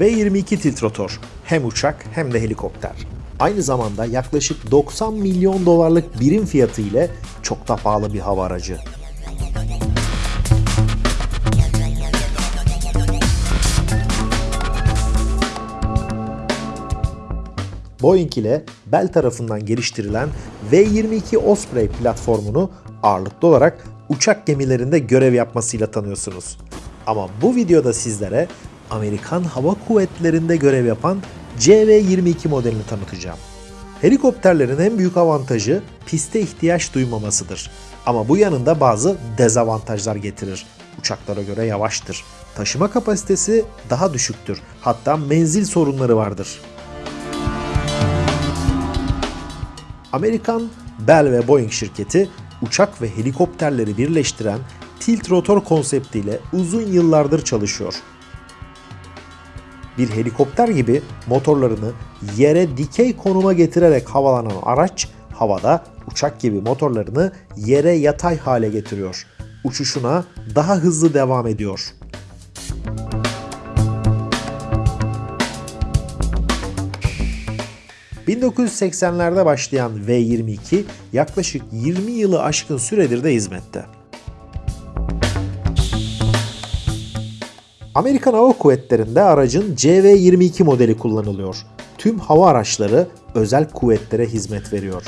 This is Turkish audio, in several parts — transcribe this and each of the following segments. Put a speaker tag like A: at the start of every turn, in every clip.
A: V-22 tilt rotor hem uçak hem de helikopter. Aynı zamanda yaklaşık 90 milyon dolarlık birim fiyatı ile çok da pahalı bir hava aracı. Boeing ile Bell tarafından geliştirilen V-22 Osprey platformunu ağırlıklı olarak uçak gemilerinde görev yapmasıyla tanıyorsunuz. Ama bu videoda sizlere Amerikan Hava Kuvvetleri'nde görev yapan CV-22 modelini tanıtacağım. Helikopterlerin en büyük avantajı piste ihtiyaç duymamasıdır. Ama bu yanında bazı dezavantajlar getirir. Uçaklara göre yavaştır. Taşıma kapasitesi daha düşüktür. Hatta menzil sorunları vardır. Amerikan Bell ve Boeing şirketi uçak ve helikopterleri birleştiren tilt rotor konseptiyle uzun yıllardır çalışıyor. Bir helikopter gibi motorlarını yere dikey konuma getirerek havalanan araç havada uçak gibi motorlarını yere yatay hale getiriyor. Uçuşuna daha hızlı devam ediyor. 1980'lerde başlayan V-22 yaklaşık 20 yılı aşkın süredir de hizmette. Amerikan Hava Kuvvetleri'nde aracın CV-22 modeli kullanılıyor. Tüm hava araçları özel kuvvetlere hizmet veriyor.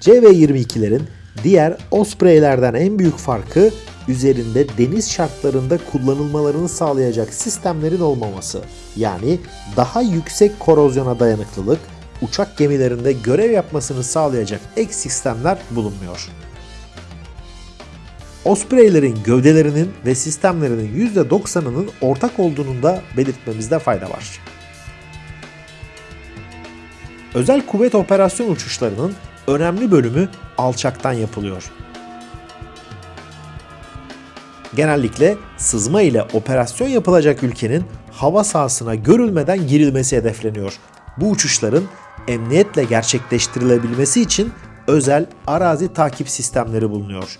A: CV-22'lerin diğer Osprey'lerden en büyük farkı üzerinde deniz şartlarında kullanılmalarını sağlayacak sistemlerin olmaması. Yani daha yüksek korozyona dayanıklılık, uçak gemilerinde görev yapmasını sağlayacak ek sistemler bulunmuyor. Osprey'lerin gövdelerinin ve sistemlerinin %90'ının ortak olduğunu da belirtmemizde fayda var. Özel kuvvet operasyon uçuşlarının önemli bölümü alçaktan yapılıyor. Genellikle sızma ile operasyon yapılacak ülkenin hava sahasına görülmeden girilmesi hedefleniyor. Bu uçuşların emniyetle gerçekleştirilebilmesi için özel arazi takip sistemleri bulunuyor.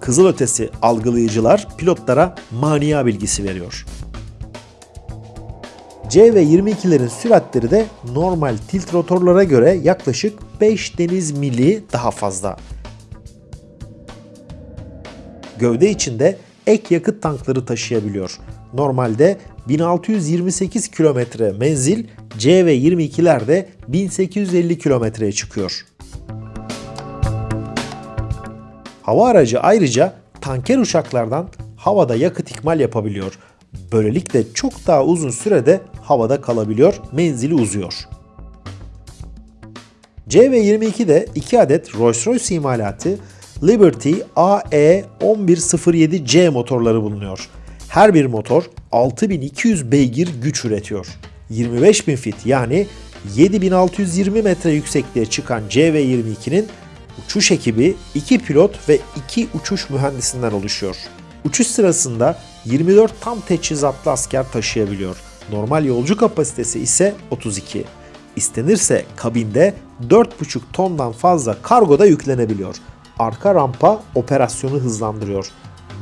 A: Kızılötesi algılayıcılar pilotlara mania bilgisi veriyor. C ve 22'lerin süratleri de normal tilt rotorlara göre yaklaşık 5 deniz mili daha fazla. Gövde içinde ek yakıt tankları taşıyabiliyor. Normalde 1628 kilometre menzil C ve 22'lerde 1850 kilometreye çıkıyor. Hava aracı ayrıca tanker uçaklardan havada yakıt ikmal yapabiliyor. Böylelikle çok daha uzun sürede havada kalabiliyor, menzili uzuyor. C ve 22'de 2 adet Rolls-Royce imalatı Liberty AE1107C motorları bulunuyor. Her bir motor 6200 beygir güç üretiyor. 25000 fit yani 7620 metre yüksekliğe çıkan CV-22'nin uçuş ekibi 2 pilot ve 2 uçuş mühendisinden oluşuyor. Uçuş sırasında 24 tam teçhizatlı asker taşıyabiliyor. Normal yolcu kapasitesi ise 32. İstenirse kabinde 4,5 tondan fazla kargo da yüklenebiliyor. Arka rampa operasyonu hızlandırıyor.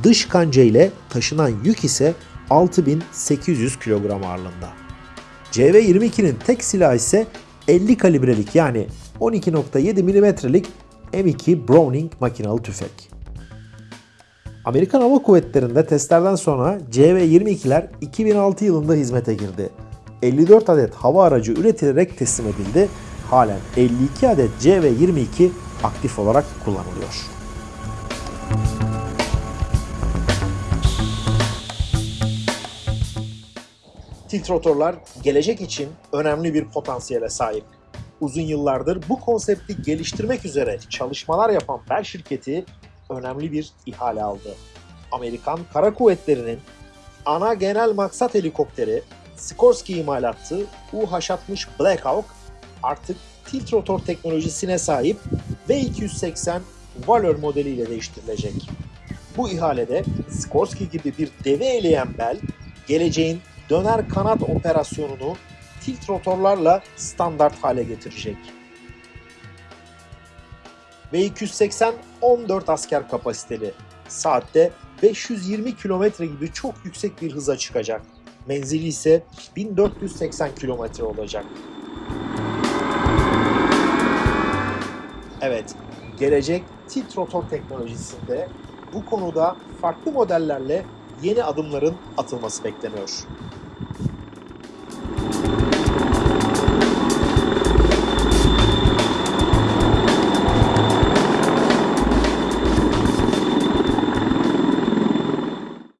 A: Dış kanca ile taşınan yük ise 6800 kilogram ağırlığında. CV-22'nin tek silahı ise 50 kalibrelik yani 12.7 milimetrelik M2 Browning makinalı tüfek. Amerikan Hava Kuvvetleri'nde testlerden sonra CV-22'ler 2006 yılında hizmete girdi. 54 adet hava aracı üretilerek teslim edildi. Halen 52 adet CV-22 aktif olarak kullanılıyor. Tilt rotorlar gelecek için önemli bir potansiyele sahip. Uzun yıllardır bu konsepti geliştirmek üzere çalışmalar yapan Bell şirketi önemli bir ihale aldı. Amerikan Kara Kuvvetleri'nin ana genel maksat helikopteri Sikorsky imalatı UH-60 Black Hawk artık tilt rotor teknolojisine sahip V280 Valor modeliyle değiştirilecek. Bu ihalede Sikorsky gibi bir devi eleyen Bell, geleceğin döner kanat operasyonunu tilt rotorlarla standart hale getirecek. V280 14 asker kapasiteli, saatte 520 kilometre gibi çok yüksek bir hıza çıkacak. Menzili ise 1480 kilometre olacak. Evet, gelecek tilt rotor teknolojisinde bu konuda farklı modellerle yeni adımların atılması bekleniyor.